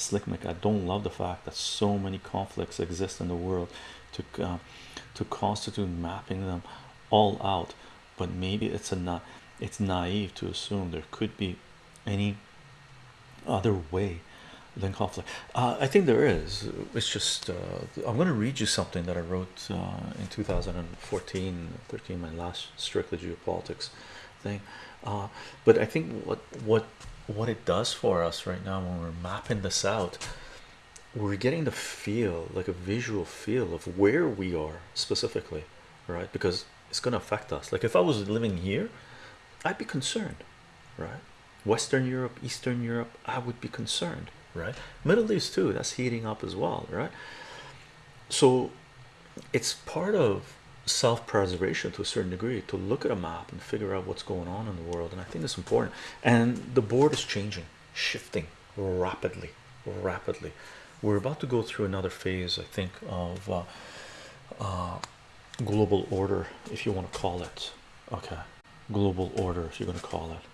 Slickmick, I don't love the fact that so many conflicts exist in the world to uh, to constitute mapping them all out. But maybe it's a not it's naive to assume there could be any other way than conflict. Uh, I think there is. It's just uh, I'm going to read you something that I wrote uh, in 2014 13 my last strictly geopolitics thing uh, but I think what what what it does for us right now when we're mapping this out we're getting the feel like a visual feel of where we are specifically right? Because it's going to affect us. Like if I was living here I'd be concerned right? Western Europe Eastern Europe I would be concerned right? Middle East too that's heating up as well right? So it's part of self-preservation to a certain degree to look at a map and figure out what's going on in the world and I think it's important. And the board is changing shifting rapidly rapidly. We're about to go through another phase I think of uh, uh, global order if you want to call it. Okay. Global order if you're going to call it